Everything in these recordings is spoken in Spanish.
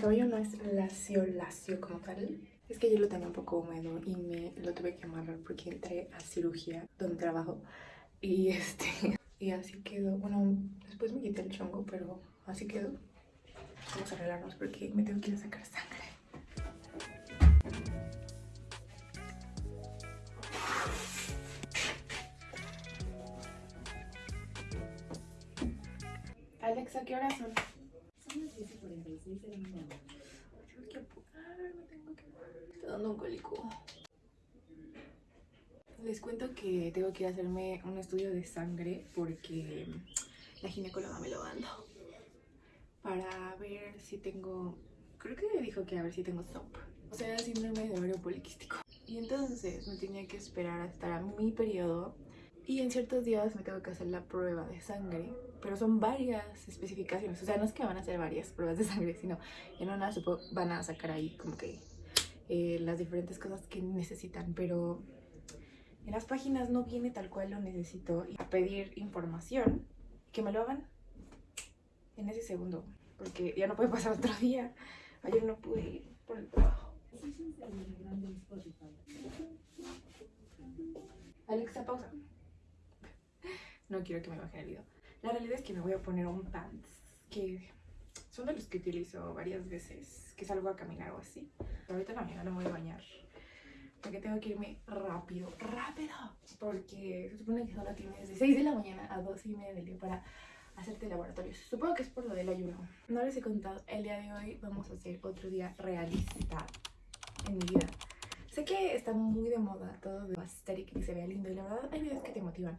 cabello no es lacio, lacio como tal. Es que yo lo tenía un poco húmedo y me lo tuve que amarrar porque entré a cirugía donde trabajo. Y este, y así quedó. Bueno, después me quité el chongo, pero así quedó. Vamos a arreglarnos porque me tengo que ir a sacar sangre. Alexa, ¿qué horas son? Son las 10.46 de. Tengo que apurarme, tengo que... Me está dando un cólico. Les cuento que tengo que hacerme un estudio de sangre porque la ginecóloga me lo mandó. Para ver si tengo... Creo que me dijo que a ver si tengo SOP. O sea, síndrome de ovario poliquístico. Y entonces me tenía que esperar hasta mi periodo y en ciertos días me tengo que hacer la prueba de sangre, pero son varias especificaciones. O sea, no es que van a hacer varias pruebas de sangre, sino en una van a sacar ahí como que eh, las diferentes cosas que necesitan. Pero en las páginas no viene tal cual lo necesito. Y a pedir información, que me lo hagan en ese segundo, porque ya no puede pasar otro día. Ayer no pude ir por el trabajo. Alexa, pausa no quiero que me baje el video. La realidad es que me voy a poner un pants que son de los que utilizo varias veces, que salgo a caminar o así. Ahorita la mañana voy a bañar. Porque tengo que irme rápido, rápido. Porque se supone que solo tienes de 6 de la mañana a 2 y media del día para hacerte laboratorios. Supongo que es por lo del ayuno. No les he contado, el día de hoy vamos a hacer otro día realista en mi vida. Sé que está muy de moda todo de aesthetic y se vea lindo y la verdad hay videos que te motivan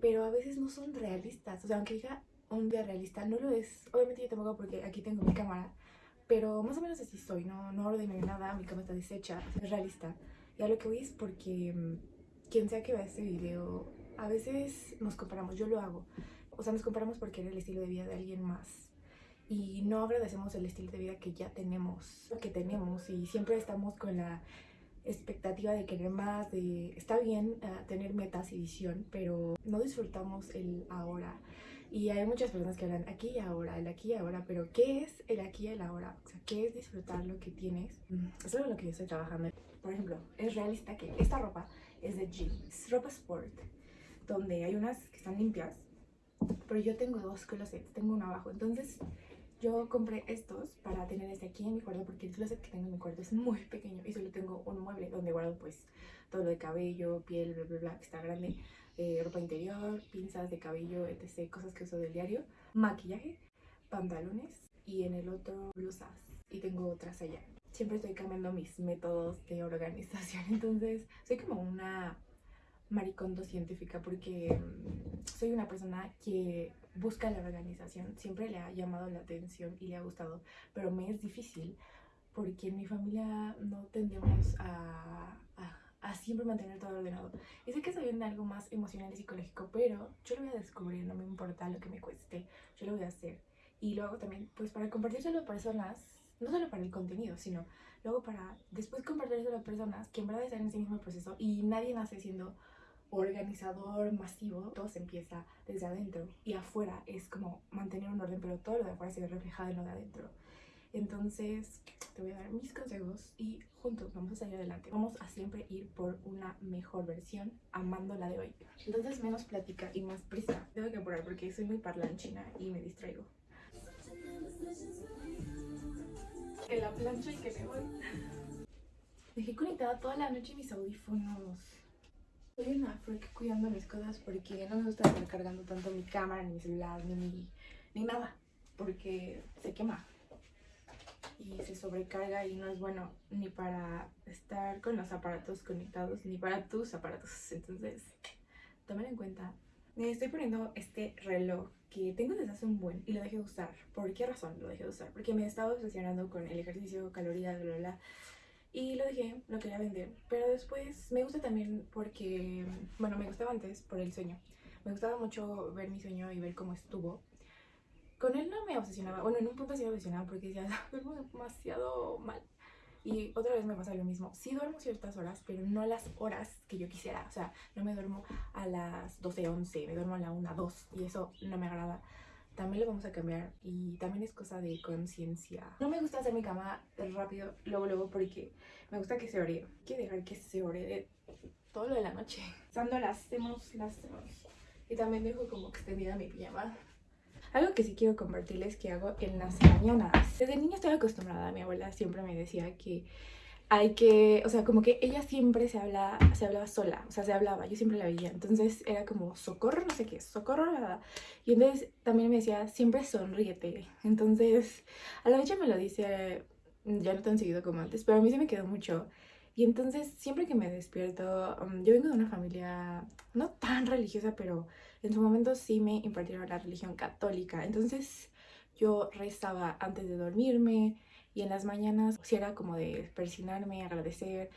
pero a veces no son realistas. O sea, aunque diga un día realista, no lo es. Obviamente yo tampoco porque aquí tengo mi cámara, pero más o menos así soy, no, no ordeno nada, mi cama está deshecha, es realista. Y a lo que voy es porque mm, quien sea que vea este video, a veces nos comparamos, yo lo hago. O sea, nos comparamos porque era el estilo de vida de alguien más. Y no agradecemos el estilo de vida que ya tenemos, que tenemos. Y siempre estamos con la expectativa de querer más, de está bien eh, tener metas y visión, pero no disfrutamos el ahora. Y hay muchas personas que hablan aquí y ahora, el aquí y ahora, pero ¿qué es el aquí y el ahora? O sea, ¿qué es disfrutar lo que tienes? Mm, es algo en lo que yo estoy trabajando. Por ejemplo, es realista que esta ropa es de jeans, ropa sport, donde hay unas que están limpias, pero yo tengo dos closets, tengo uno abajo, entonces yo compré estos para tener este aquí en mi cuarto porque el closet que tengo en mi cuarto es muy pequeño y solo tengo un mueble donde guardo pues todo lo de cabello, piel, bla bla bla, que está grande, eh, ropa interior, pinzas de cabello, etc, cosas que uso del diario, maquillaje, pantalones y en el otro blusas y tengo otras allá. Siempre estoy cambiando mis métodos de organización, entonces soy como una maricondo científica porque mm, soy una persona que busca la organización, siempre le ha llamado la atención y le ha gustado, pero me es difícil porque en mi familia no tendemos a, a, siempre mantener todo ordenado. Y sé que viene de algo más emocional y psicológico, pero yo lo voy a descubrir, no me importa lo que me cueste, yo lo voy a hacer. Y luego también, pues para compartírselo a personas, no solo para el contenido, sino luego para después compartírselo a personas que en verdad están en ese mismo proceso y nadie nace siendo organizador masivo, todo se empieza desde adentro y afuera es como mantener un orden, pero todo lo de afuera se ve reflejado en lo de adentro. Entonces, te voy a dar mis consejos y juntos vamos a salir adelante. Vamos a siempre ir por una mejor versión, amando la de hoy. Entonces, menos plática y más prisa. Tengo que apurar porque soy muy parlanchina y me distraigo. En la plancha y que me voy. Dejé conectada toda la noche mis audífonos. Soy una freak cuidando mis cosas porque no me gusta estar cargando tanto mi cámara, ni mi celular, ni, ni nada. Porque se quema y se sobrecarga y no es bueno ni para estar con los aparatos conectados ni para tus aparatos. Entonces, tomen en cuenta. Me estoy poniendo este reloj que tengo desde hace un buen y lo dejé de usar. ¿Por qué razón lo dejé de usar? Porque me estaba obsesionando con el ejercicio, calorías, bla, bla, bla y lo dejé, lo quería vender. Pero después me gusta también porque, bueno, me gustaba antes por el sueño. Me gustaba mucho ver mi sueño y ver cómo estuvo. Con él no me obsesionaba, bueno, en un punto sí me obsesionaba porque decía, duermo demasiado mal. Y otra vez me pasa lo mismo. Sí duermo ciertas horas, pero no las horas que yo quisiera. O sea, no me duermo a las 12, 11, me duermo a la 1, 2 y eso no me agrada. También lo vamos a cambiar y también es cosa de conciencia. No me gusta hacer mi cama rápido, luego, luego, porque me gusta que se ore. Quiero dejar que se ore todo lo de la noche. Cuando la hacemos, la hacemos. Y también dejo como extendida mi pijama. Algo que sí quiero compartirles que hago en las mañanas. Desde niña estoy acostumbrada, mi abuela siempre me decía que hay que, o sea, como que ella siempre se habla, se hablaba sola, o sea, se hablaba, yo siempre la veía, entonces era como socorro, no sé qué, socorro, nada. Y entonces también me decía, siempre sonríete. Entonces, a la fecha me lo dice, ya no tan seguido como antes, pero a mí se me quedó mucho. Y entonces, siempre que me despierto, um, yo vengo de una familia no tan religiosa, pero en su momento sí me impartieron la religión católica. Entonces, yo rezaba antes de dormirme, y en las mañanas si era como de persinarme, agradecer,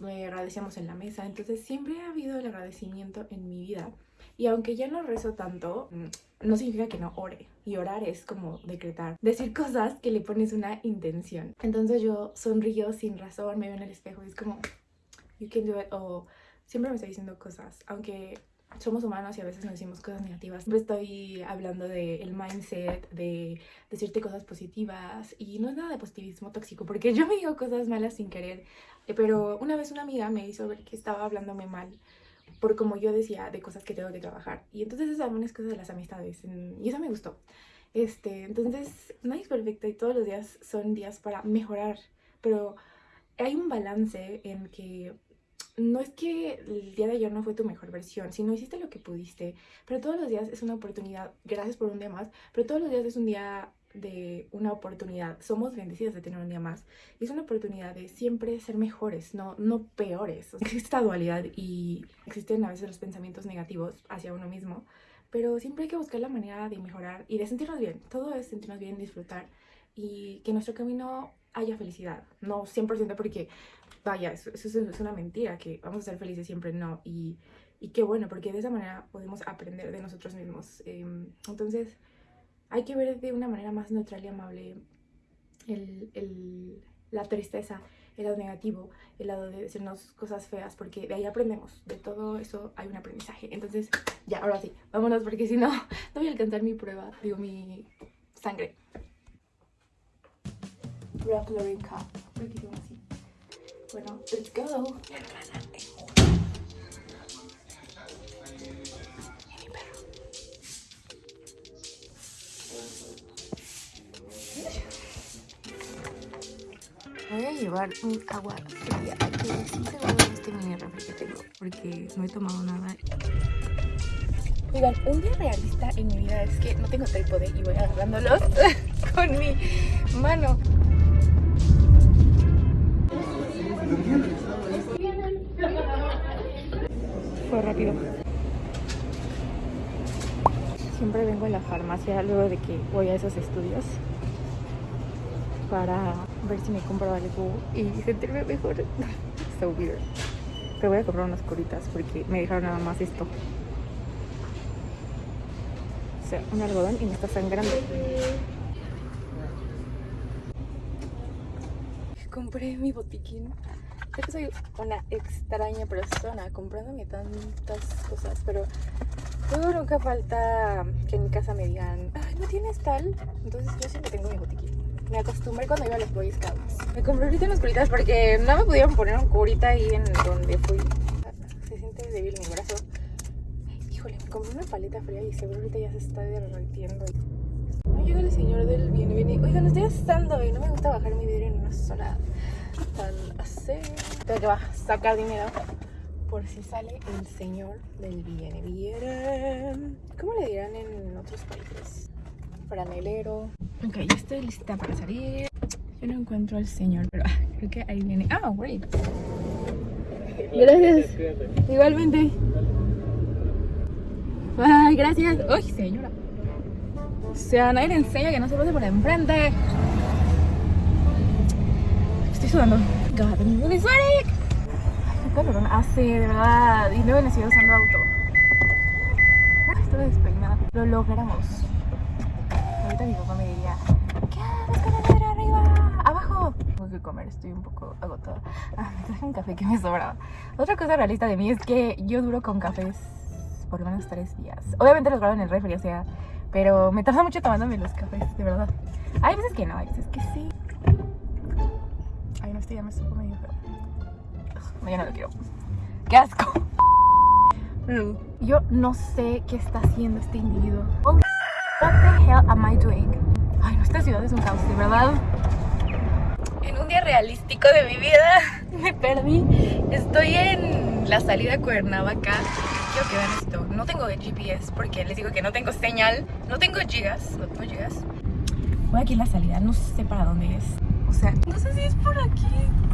me agradecíamos en la mesa, entonces siempre ha habido el agradecimiento en mi vida. Y aunque ya no rezo tanto, mm, no significa que no ore. Y orar es como decretar, decir cosas que le pones una intención. Entonces yo sonrío sin razón, me veo en el espejo y es como, you can do it. O siempre me estoy diciendo cosas, aunque somos humanos y a veces nos decimos cosas negativas. Siempre estoy hablando del mindset, de decirte cosas positivas y no es nada de positivismo tóxico porque yo me digo cosas malas sin querer. Eh, pero una vez una amiga me hizo ver que estaba hablándome mal por como yo decía de cosas que tengo que trabajar. Y entonces esas son cosas de las amistades y eso me gustó. Este, entonces, nadie es perfecto y todos los días son días para mejorar, pero hay un balance en que no es que el día de ayer no fue tu mejor versión, sino hiciste lo que pudiste, pero todos los días es una oportunidad, gracias por un día más, pero todos los días es un día de una oportunidad, somos bendecidos de tener un día más, y es una oportunidad de siempre ser mejores, no, no peores. Existe esta dualidad y existen a veces los pensamientos negativos hacia uno mismo, pero siempre hay que buscar la manera de mejorar y de sentirnos bien, todo es sentirnos bien, disfrutar y que nuestro camino haya felicidad, no 100% porque vaya, eso, es una mentira, que vamos a ser felices siempre, no. Y, y qué bueno, porque de esa manera podemos aprender de nosotros mismos. Em, entonces, hay que ver de una manera más neutral y amable el, el, la tristeza, el lado negativo, el lado de decirnos cosas feas, porque de ahí aprendemos, de todo eso hay un aprendizaje. Entonces, ya, ahora sí, vámonos, porque si no, no voy a alcanzar mi prueba, digo, mi sangre. Rock Cup, así. Bueno, let's go. Voy a llevar un agua fría. Sí, seguro este mini refri que tengo porque no he tomado nada. Oigan, un día realista en mi vida es que no tengo trípode y voy agarrándolos con mi mano. Siempre vengo a la farmacia luego de que voy a esos estudios para ver si me compro algo y sentirme mejor. so weird. Pero voy a comprar unas coritas porque me dejaron nada más esto. O sea, un algodón y me está sangrando. Compré mi botiquín Creo que soy una extraña persona comprándome tantas cosas, pero luego nunca falta que en mi casa me digan, ay, ¿no tienes tal? Entonces yo siempre tengo mi botiquín. Me acostumbré cuando iba a los Boy Scouts. Me compré ahorita unas curitas porque no me pudieron poner un curita ahí en donde fui. Se siente débil mi brazo. Híjole, me compré una paleta fría y seguro ahorita ya se está derritiendo. No llega el señor del bien, viene. Oigan, estoy asando y no me gusta bajar mi vidrio en una sola tan así. Tengo que sacar dinero por si sale el señor del viene, viene. ¿Cómo le dirán en otros países? Franelero. Ok, ya estoy lista para salir. Yo no encuentro al señor, pero ah, creo que ahí viene. Ah, great. Gracias. Igualmente. Ay, gracias. Uy, señora. O sea, nadie le enseña que no se pase por enfrente sudando. God, I'm really sweating. Qué calor hace, de verdad. Y luego necesito usando auto. Estoy despeinada. Lo logramos. Ahorita mi papá me diría, ¿qué haces con la madre arriba? ¡Abajo! Tengo que comer, estoy un poco agotada. Ah, me traje un café que me sobraba. Otra cosa realista de mí es que yo duro con cafés por lo menos tres días. Obviamente los guardo en el refri, o sea, Pero me tarda mucho tomándome los cafés, de verdad. Hay veces que no, hay veces que sí. Ay, no, este ya me supo medio feo. No, ya no lo quiero. ¡Qué asco! Yo no sé qué está haciendo este individuo. What the hell am I doing? Ay, no, esta ciudad es un caos, de verdad. En un día realístico de mi vida me perdí. Estoy en la salida a Cuernavaca. Quiero que vean esto. No tengo GPS porque les digo que no tengo señal. No tengo gigas. No tengo gigas. Voy aquí en la salida. No sé para dónde es. O sea, no sé si es por aquí.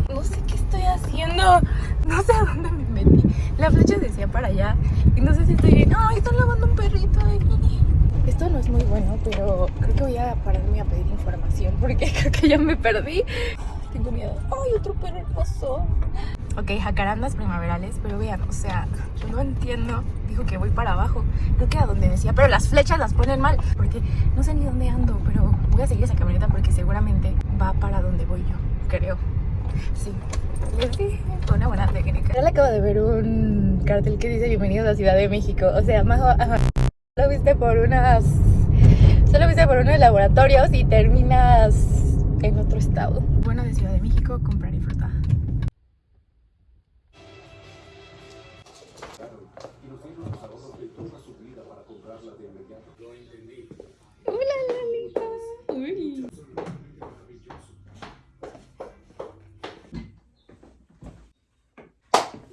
No sé qué estoy haciendo. No sé a dónde me metí. La flecha decía para allá. Y no sé si estoy bien. ¡Ay, están lavando un perrito! Esto no es muy bueno, pero creo que voy a pararme a pedir información porque creo que ya me perdí. Tengo miedo. ¡Ay, otro perro hermoso! Ok, jacarandas primaverales, pero vean, o sea, yo no entiendo. Dijo que voy para abajo. Creo que a donde decía, pero las flechas las ponen mal. Porque no sé ni dónde ando, pero voy a seguir esa camioneta porque seguramente va para donde voy yo, creo. Sí. Les dije, fue una buena técnica. Ya le acabo de ver un cartel que dice Bienvenidos a Ciudad de México. O sea, ajá, solo viste por unas. Solo viste por unos laboratorios y terminas en otro estado. Bueno, de Ciudad de México, comprar y fruta.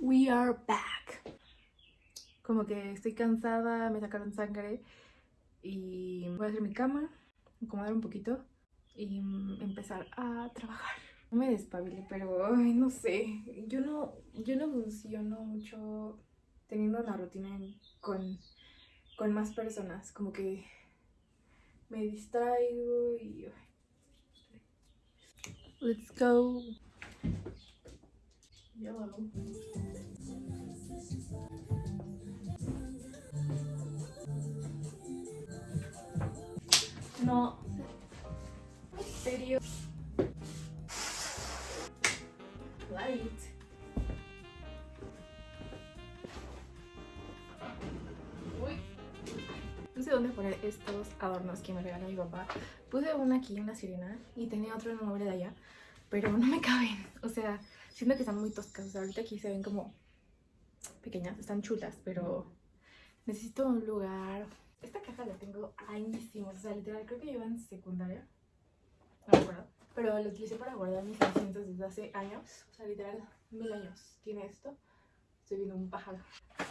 We are back. Como que estoy cansada, me sacaron sangre y voy a hacer mi cama, acomodar un poquito y mm, empezar a trabajar. No me despabile, pero no sé. Yo no, yo no funciono mucho teniendo una rutina con, con más personas. Como que me distraigo y. Let's go. Yellow. No. ¿En serio? Light. Uy. No sé dónde poner estos adornos que me regaló mi papá. Puse una aquí, una sirena, y tenía otro en un mueble de allá, pero no me caben. O sea, siento que están muy toscas. O sea, ahorita aquí se ven como pequeñas, están chulas, pero necesito un lugar. Esta caja la tengo añísimos, o sea, literal, creo que lleva en secundaria. No me acuerdo. Pero lo utilicé para guardar mis asientos desde hace años. O sea, literal, mil años tiene esto. Estoy viendo un pájaro.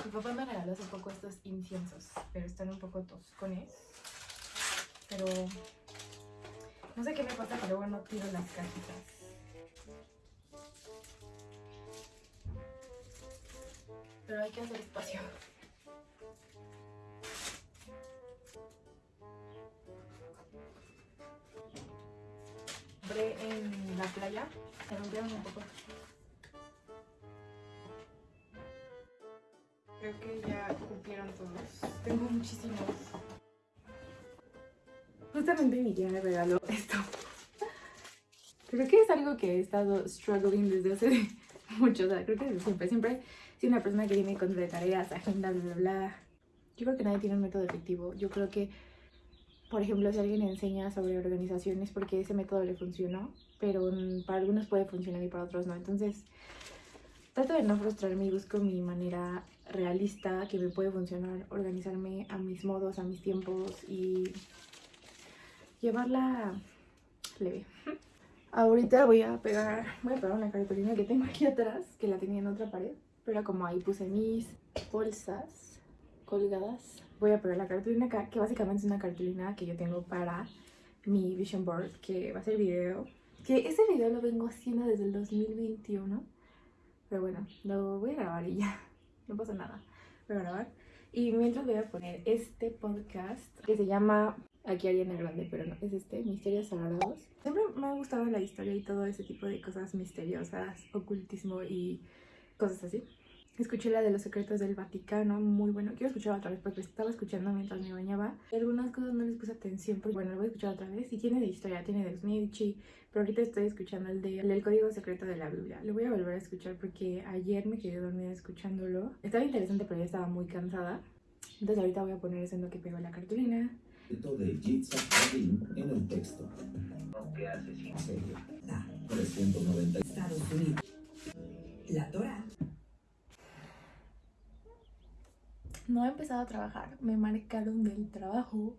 Mi papá me regaló hace poco estos inciensos, pero están un poco toscones. Pero no sé qué me pasa, pero bueno, tiro las cajitas. Pero hay que hacer espacio. Compré en la playa, se rompieron un poco. Creo que ya cumplieron todos. Tengo muchísimos. Justamente mi tía me regaló esto. Creo que es algo que he estado struggling desde hace mucho. O sea, creo que siempre. Siempre soy una persona que tiene contra de tareas, agenda, bla, bla, bla. Yo creo que nadie tiene un método efectivo. Yo creo que, por ejemplo, si alguien enseña sobre organización es porque ese método le funcionó, pero para algunos puede funcionar y para otros no. Entonces, trato de no frustrarme y busco mi manera realista que me puede funcionar, organizarme a mis modos, a mis tiempos y llevarla leve. Ahorita voy a pegar, voy a pegar una cartulina que tengo aquí atrás, que la tenía en otra pared, pero como ahí puse mis bolsas colgadas, voy a pegar la cartulina acá, que básicamente es una cartulina que yo tengo para mi vision board, que va a ser video, que ese video lo vengo haciendo desde el 2021, pero bueno, lo voy a grabar y ya, no pasa nada, voy a grabar. Y mientras voy a poner este podcast que se llama Aquí Ariana Grande, pero no, es este, Misterios Sagrados. Siempre me ha gustado la historia y todo ese tipo de cosas misteriosas, ocultismo y cosas así. Escuché la de los secretos del Vaticano, muy bueno. Quiero escucharla otra vez porque estaba escuchando mientras me bañaba. Algunas cosas no les puse atención, porque bueno, lo voy a escuchar otra vez. Y tiene de historia, tiene de los Medici, pero ahorita estoy escuchando el, de, el código secreto de la Biblia. Lo voy a volver a escuchar porque ayer me quedé dormida escuchándolo. Estaba interesante, pero ya estaba muy cansada. Entonces ahorita voy a poner eso en lo que pego la cartulina. De Yitzhak Rabin en el texto. que hace sin Serio. 390. Estados Unidos. La Torah. No he empezado a trabajar, me marcaron del trabajo.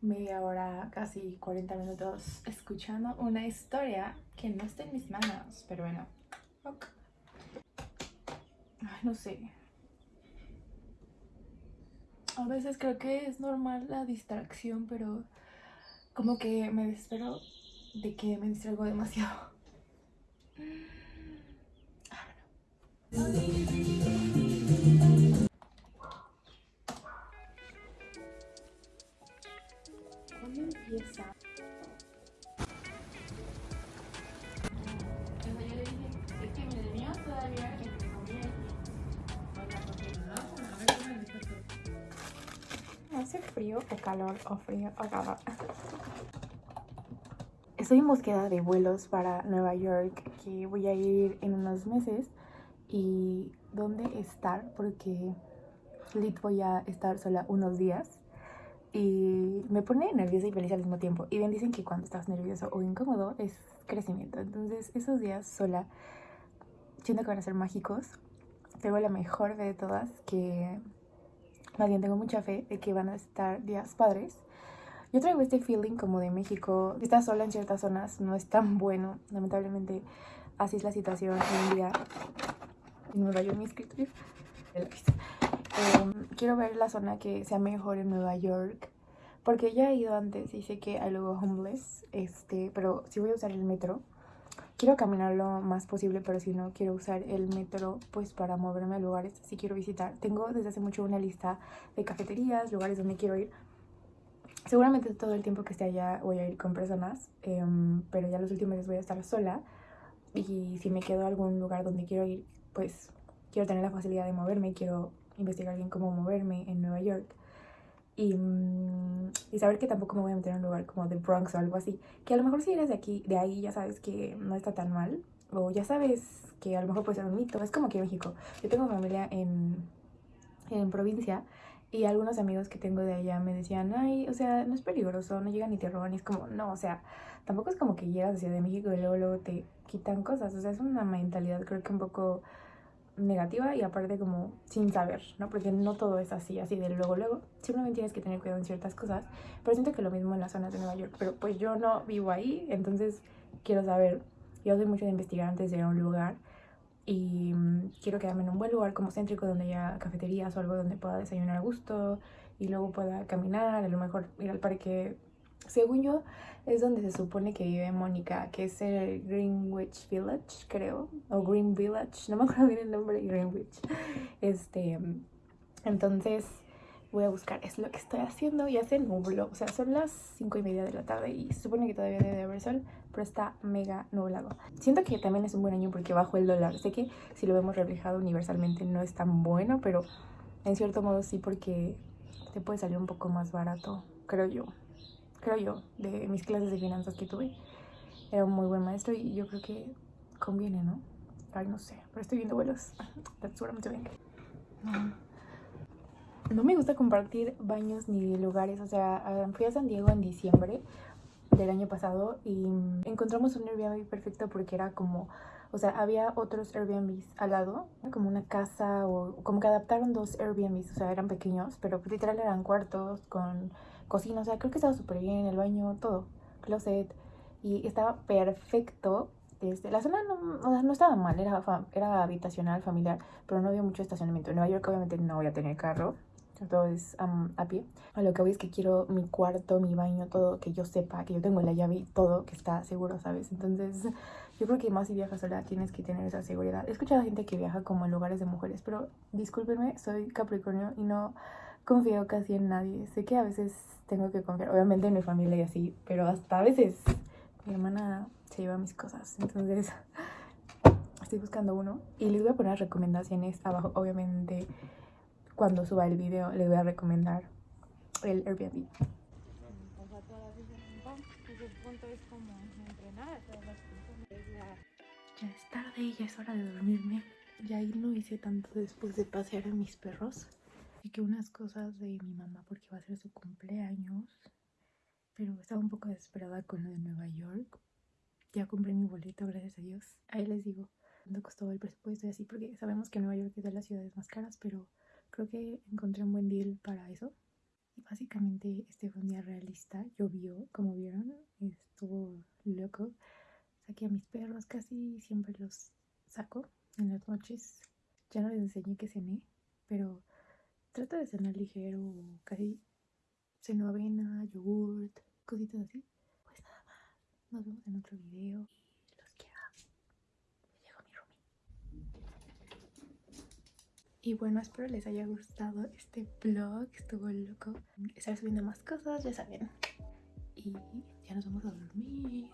Media hora, casi 40 minutos escuchando una historia que no está en mis manos, pero bueno. ok. Ay, no sé. A veces creo que es normal la distracción, pero como que me desespero de que me distraigo demasiado. ¿Cuándo empieza? ¿Hace frío o calor o frío o calor? Estoy en búsqueda de vuelos para Nueva York, que voy a ir en unos meses. Y dónde estar, porque lit voy a estar sola unos días. Y me pone nerviosa y feliz al mismo tiempo. Y bien dicen que cuando estás nervioso o incómodo es crecimiento. Entonces esos días sola, siento que van a ser mágicos. Tengo la mejor fe de todas, que más bien tengo mucha fe de que van a estar días padres. Yo traigo este feeling como de México. Estar sola en ciertas zonas no es tan bueno. Lamentablemente así es la situación hoy en día. Nueva York, mi escritorio. Em, quiero ver la zona que sea mejor en Nueva York. Porque ya he ido antes y sé que hay luego homeless. Este, pero si voy a usar el metro, quiero caminar lo más posible, pero si no, quiero usar el metro pues para moverme a lugares si quiero visitar. Tengo desde hace mucho una lista de cafeterías, lugares donde quiero ir. Seguramente todo el tiempo que esté allá voy a ir con personas, em, pero ya los últimos días voy a estar sola. Y si me quedo a algún lugar donde quiero ir, pues quiero tener la facilidad de moverme, quiero investigar bien cómo moverme en Nueva York. Y, mm, y saber que tampoco me voy a meter en un lugar como The Bronx o algo así. Que a lo mejor si eres de aquí, de ahí, ya sabes que no está tan mal. O ya sabes que a lo mejor puede ser un mito. Es como aquí en México. Yo tengo familia en, en provincia y algunos amigos que tengo de allá me decían, ay, o sea, no es peligroso, no llegan ni te roban. Y es como, no, o sea, tampoco es como que llegas a Ciudad de México y luego, luego te quitan cosas. O sea, es una mentalidad creo que un poco negativa y aparte como sin saber, ¿no? Porque no todo es así, así de luego, luego. Simplemente tienes que tener cuidado en ciertas cosas. Pero siento que lo mismo en las zonas de Nueva York. Pero pues yo no vivo ahí, entonces quiero saber. Yo soy mucho de investigar antes de ir a un lugar. Y mm, quiero quedarme en un buen lugar como céntrico donde haya cafeterías o algo donde pueda desayunar a gusto y luego pueda caminar, a lo mejor ir al parque. Según yo, es donde se supone que vive Mónica, que es el Greenwich Village, creo, o Green Village, no me acuerdo bien el nombre, Greenwich. Este, entonces voy a buscar, es lo que estoy haciendo, ya se nubló, o sea, son las cinco y media de la tarde y se supone que todavía debe haber sol, pero está mega nublado. Siento que también es un buen año porque bajo el dólar, sé que si lo vemos reflejado universalmente no es tan bueno, pero en cierto modo sí porque te puede salir un poco más barato, creo yo creo yo, de mis clases de finanzas que tuve. Era un muy buen maestro y yo creo que conviene, ¿no? Ay, no sé, pero estoy viendo vuelos. That's what I'm doing. No. Me gusta compartir baños ni lugares. O sea, ah, fui a San Diego en diciembre del año pasado y encontramos un Airbnb perfecto porque era como, o sea, había otros Airbnbs al lado, como una casa o como que adaptaron dos Airbnbs, o sea, eran pequeños, pero literal eran cuartos con cocina, o sea, creo que estaba súper bien, el baño, todo, closet, y estaba perfecto. Este, la zona no, o sea, no estaba mal, era, era habitacional, familiar, pero no había mucho estacionamiento. En Nueva York obviamente no voy a tener carro, todo es am, a pie. A lo que voy es que quiero mi cuarto, mi baño, todo, que yo sepa, que yo tengo la llave y todo, que está seguro, ¿sabes? Entonces, yo creo que más si viajas sola tienes que tener esa seguridad. He escuchado gente que viaja como en lugares de mujeres, pero discúlpenme, soy Capricornio y no confío casi en nadie. Sé que a veces tengo que confiar, obviamente en mi familia y así, pero hasta a veces mi hermana se lleva mis cosas. Entonces, estoy buscando uno y les voy a poner recomendaciones abajo. Obviamente, cuando suba el video, les voy a recomendar el Airbnb. Ya es tarde y ya es hora de dormirme. Ya ahí no hice tanto después de pasear a mis perros. Chequé unas cosas de mi mamá porque va a ser su cumpleaños, pero estaba un poco desesperada con lo de Nueva York. Ya compré mi boleto, gracias a Dios. Ahí les digo cuánto costó el presupuesto y así, porque sabemos que Nueva York es de las ciudades más caras, pero creo que encontré un buen deal para eso. Y básicamente este fue un día realista, llovió, como vieron, estuvo loco. Saqué a mis perros, casi siempre los saco en las noches. Ya no les enseñé que cené, pero trato de cenar ligero, casi ceno avena, yogurt, cositas así. Pues nada más, nos vemos en otro video y los quiero. Ya llegó mi roomie. Y bueno, espero les haya gustado este vlog, estuvo loco. Estaré subiendo más cosas, ya saben. Y ya nos vamos a dormir.